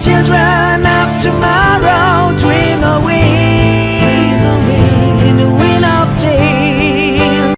children of tomorrow.